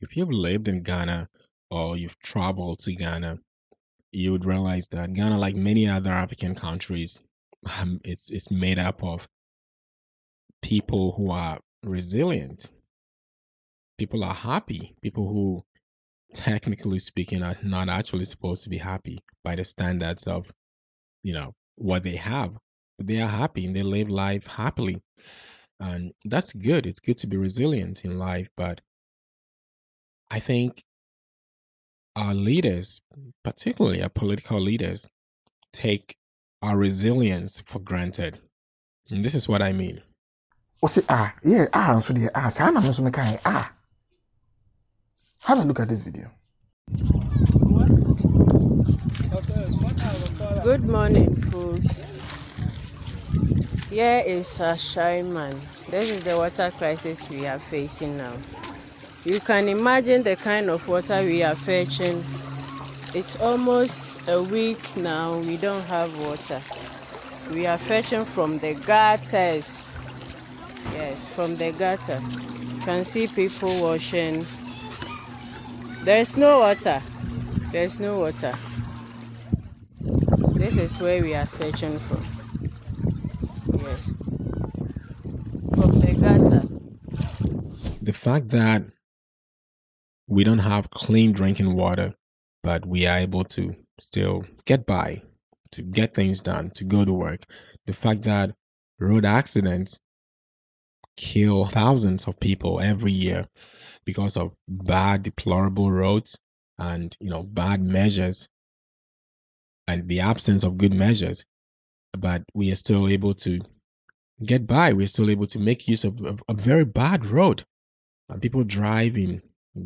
if you've lived in Ghana or you've traveled to Ghana, you would realize that Ghana, like many other African countries, um, it's it's made up of people who are resilient. People are happy. People who, technically speaking, are not actually supposed to be happy by the standards of, you know, what they have. But they are happy and they live life happily. And that's good. It's good to be resilient in life. But I think our leaders, particularly our political leaders, take our resilience for granted. And this is what I mean. What's it? Ah, yeah, ah, so the ah, so I'm also making ah. Have a look at this video. Good morning, folks. Here is Ashaiman. This is the water crisis we are facing now. You can imagine the kind of water we are fetching. It's almost a week now we don't have water. We are fetching from the gutters. Yes, from the gutter. You can see people washing. There's no water. There's no water. This is where we are fetching from. Yes. From the gutter. The fact that we don't have clean drinking water, but we are able to still get by, to get things done, to go to work. The fact that road accidents kill thousands of people every year because of bad, deplorable roads and you know bad measures and the absence of good measures. But we are still able to get by. We're still able to make use of a, a very bad road. And people drive in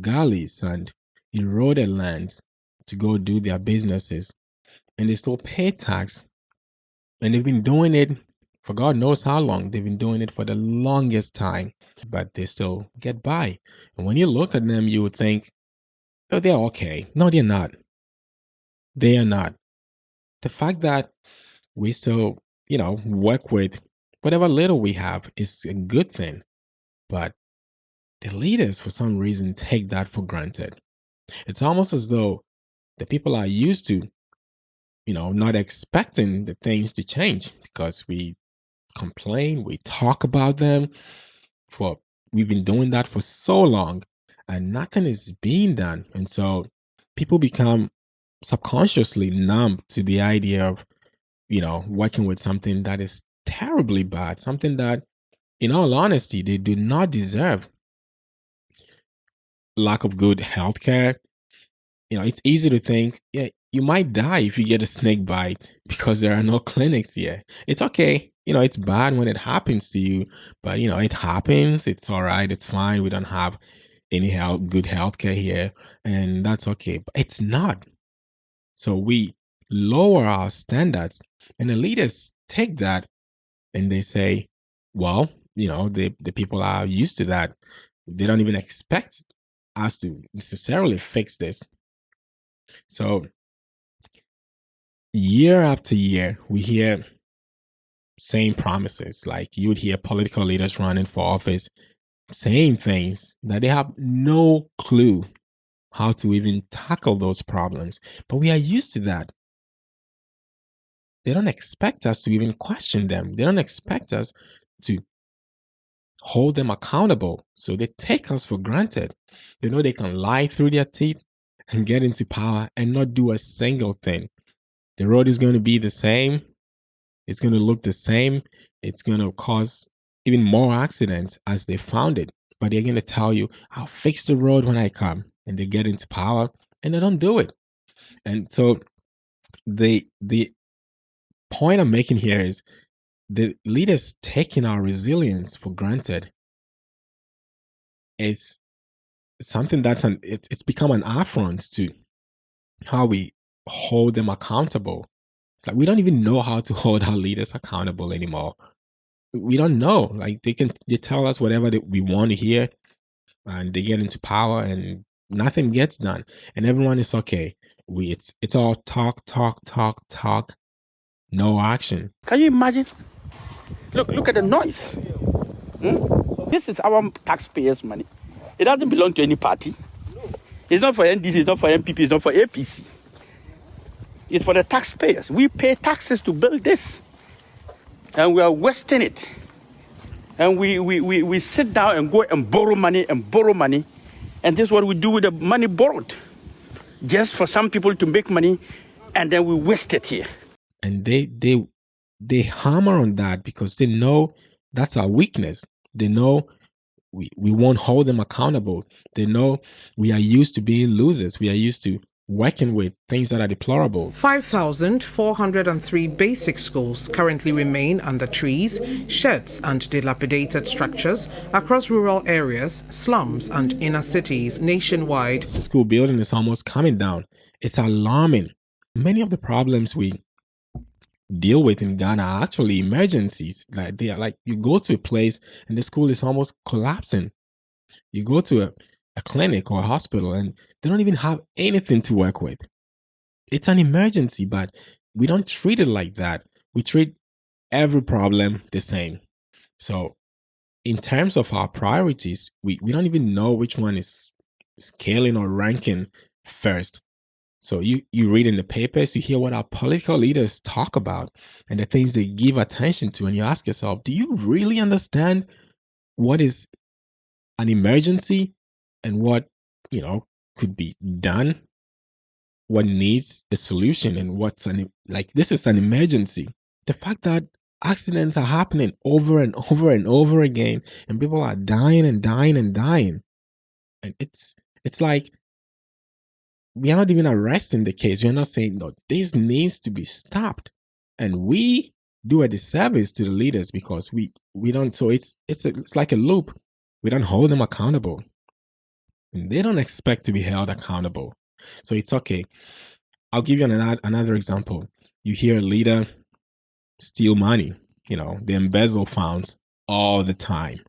gullies and eroded lands to go do their businesses. And they still pay tax. And they've been doing it for God knows how long. They've been doing it for the longest time, but they still get by. And when you look at them, you would think, oh, they're okay. No, they're not. They are not. The fact that we still, you know, work with whatever little we have is a good thing. But leaders, for some reason, take that for granted. It's almost as though the people are used to, you know, not expecting the things to change because we complain, we talk about them for, we've been doing that for so long and nothing is being done. And so people become subconsciously numb to the idea of, you know, working with something that is terribly bad, something that, in all honesty, they do not deserve lack of good health care, you know, it's easy to think, yeah, you might die if you get a snake bite because there are no clinics here. It's okay. You know, it's bad when it happens to you, but you know, it happens. It's all right. It's fine. We don't have any health, good health care here, and that's okay. But it's not. So we lower our standards, and the leaders take that and they say, well, you know, the, the people are used to that. They don't even expect us to necessarily fix this. So year after year, we hear same promises. Like you would hear political leaders running for office saying things that they have no clue how to even tackle those problems. But we are used to that. They don't expect us to even question them. They don't expect us to hold them accountable. So they take us for granted. They know they can lie through their teeth and get into power and not do a single thing. The road is going to be the same. It's going to look the same. It's going to cause even more accidents as they found it. But they're going to tell you, I'll fix the road when I come. And they get into power and they don't do it. And so the the point I'm making here is the leaders taking our resilience for granted is something that's an it's it's become an affront to how we hold them accountable. It's like we don't even know how to hold our leaders accountable anymore. We don't know. Like they can they tell us whatever that we want to hear, and they get into power, and nothing gets done, and everyone is okay. We it's it's all talk, talk, talk, talk, no action. Can you imagine? Look, look at the noise. Hmm? This is our taxpayers' money. It doesn't belong to any party. It's not for NDC, it's not for NPP, it's not for APC. It's for the taxpayers. We pay taxes to build this. And we are wasting it. And we, we, we, we sit down and go and borrow money and borrow money. And this is what we do with the money borrowed. Just for some people to make money, and then we waste it here. and they they they hammer on that because they know that's our weakness they know we, we won't hold them accountable. They know we are used to being losers. We are used to working with things that are deplorable. 5,403 basic schools currently remain under trees, sheds, and dilapidated structures across rural areas, slums, and inner cities nationwide. the school building is almost coming down. It's alarming. Many of the problems we deal with in Ghana are actually emergencies. Like they are like you go to a place and the school is almost collapsing. You go to a, a clinic or a hospital and they don't even have anything to work with. It's an emergency, but we don't treat it like that. We treat every problem the same. So in terms of our priorities, we, we don't even know which one is scaling or ranking first. So you you read in the papers, you hear what our political leaders talk about and the things they give attention to, and you ask yourself, do you really understand what is an emergency and what you know could be done? What needs a solution and what's an like this is an emergency. The fact that accidents are happening over and over and over again and people are dying and dying and dying. And it's it's like we are not even arresting the case. We are not saying, no, this needs to be stopped. And we do a disservice to the leaders because we we don't so it's it's a, it's like a loop. We don't hold them accountable. And they don't expect to be held accountable. So it's okay. I'll give you another another example. You hear a leader steal money, you know, they embezzle funds all the time.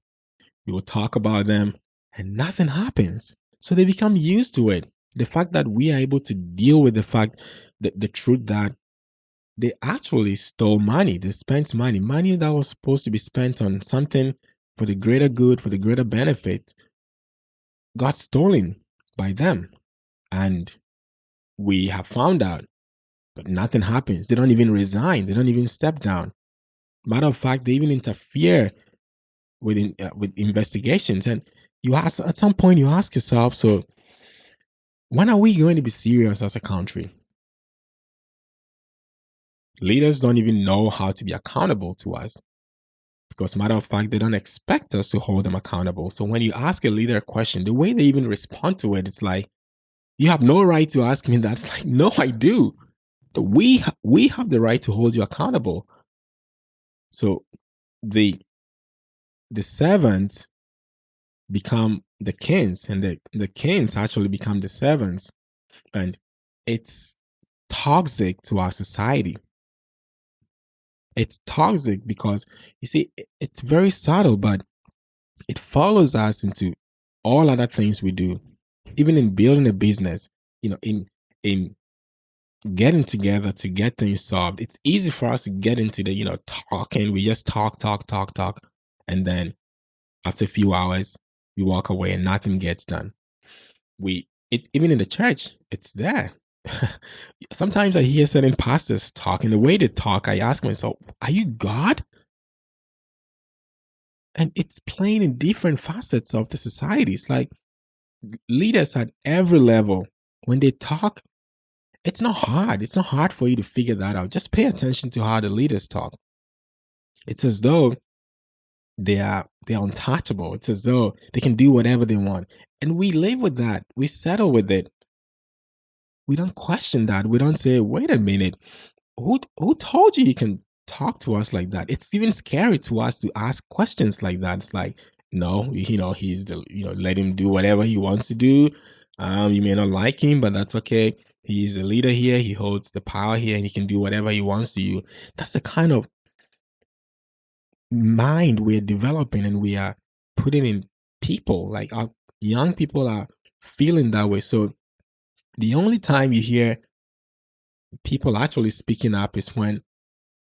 We will talk about them and nothing happens. So they become used to it the fact that we are able to deal with the fact that the truth that they actually stole money they spent money money that was supposed to be spent on something for the greater good for the greater benefit got stolen by them. And we have found out but nothing happens. They don't even resign. They don't even step down. Matter of fact they even interfere with uh, with investigations. And you ask at some point you ask yourself so when are we going to be serious as a country? Leaders don't even know how to be accountable to us. Because, matter of fact, they don't expect us to hold them accountable. So, when you ask a leader a question, the way they even respond to it, it's like, you have no right to ask me that. It's like, no, I do. We, we have the right to hold you accountable. So, the, the servants become the kings and the, the kings actually become the servants. And it's toxic to our society. It's toxic because you see it's very subtle but it follows us into all other things we do. Even in building a business you know in in getting together to get things solved it's easy for us to get into the you know talking. We just talk talk talk talk and then after a few hours we walk away and nothing gets done. We it even in the church, it's there. Sometimes I hear certain pastors talking the way they talk. I ask myself, "Are you God?" And it's playing in different facets of the society. It's like leaders at every level when they talk. It's not hard. It's not hard for you to figure that out. Just pay attention to how the leaders talk. It's as though they are they're untouchable. It's as though they can do whatever they want. And we live with that. We settle with it. We don't question that. We don't say, wait a minute, who who told you you can talk to us like that? It's even scary to us to ask questions like that. It's like, no, you know, he's the you know, let him do whatever he wants to do. Um, you may not like him, but that's okay. He's the leader here. He holds the power here, and he can do whatever he wants to you. That's the kind of mind we're developing and we are putting in people like our young people are feeling that way so the only time you hear people actually speaking up is when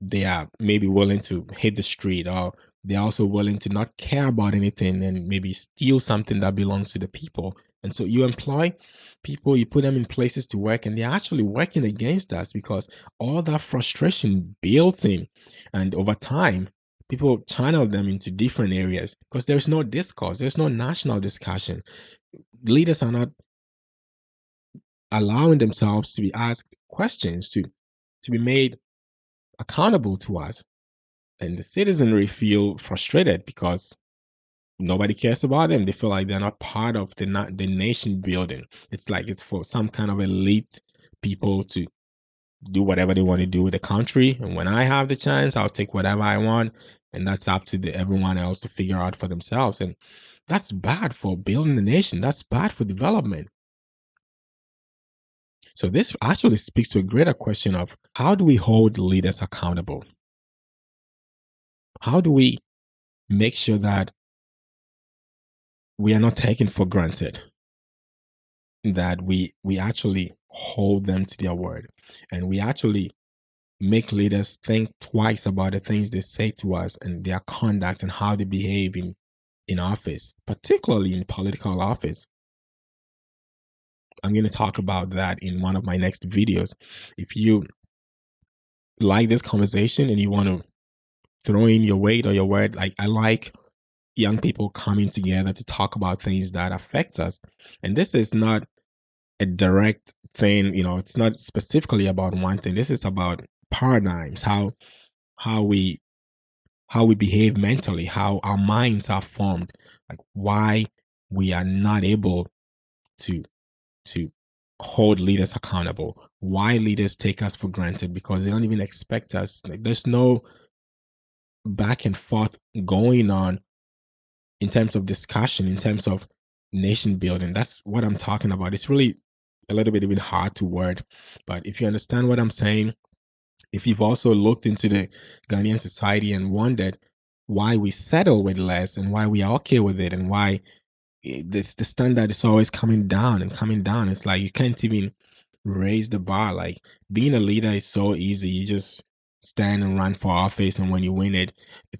they are maybe willing to hit the street or they're also willing to not care about anything and maybe steal something that belongs to the people And so you employ people, you put them in places to work, and they're actually working against us because all that frustration builds in. And over time, people channel them into different areas because there's no discourse, there's no national discussion. Leaders are not allowing themselves to be asked questions, to, to be made accountable to us. And the citizenry feel frustrated because nobody cares about them. They feel like they're not part of the na- the nation building. It's like it's for some kind of elite people to do whatever they want to do with the country. And when I have the chance, I'll take whatever I want, and that's up to the, everyone else to figure out for themselves. And that's bad for building the nation. That's bad for development. So this actually speaks to a greater question of how do we hold leaders accountable? How do we make sure that we are not taken for granted that we we actually hold them to their word and we actually make leaders think twice about the things they say to us and their conduct and how they behave in in office particularly in political office i'm going to talk about that in one of my next videos if you like this conversation and you want to throw in your weight or your word like i like young people coming together to talk about things that affect us. And this is not a direct thing, you know, it's not specifically about one thing. This is about paradigms, how how we how we behave mentally, how our minds are formed, like why we are not able to to hold leaders accountable, why leaders take us for granted because they don't even expect us. Like there's no back and forth going on in terms of discussion, in terms of nation building. That's what I'm talking about. It's really a little bit even hard to word, but if you understand what I'm saying, if you've also looked into the Ghanaian society and wondered why we settle with less and why we are okay with it and why eh, this the standard is always coming down and coming down, it's like you can't even raise the bar. Like being a leader is so easy. You just stand and run for office and when you win it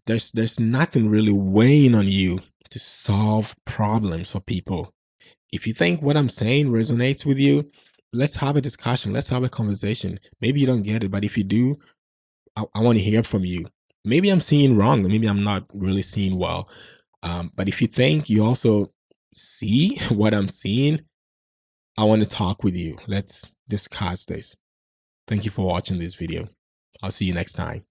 there's there's nothing really weighing on you to solve problems for people if you think what i'm saying resonates with you let's have a discussion let's have a conversation. Maybe you don't get it but if you do i, I want to hear from you. Maybe i'm seeing wrong maybe i'm not really seeing well. Um, but if you think you also see what i'm seeing i want to talk with you. Let's discuss this. Thank you for watching this video. I'll see you next time.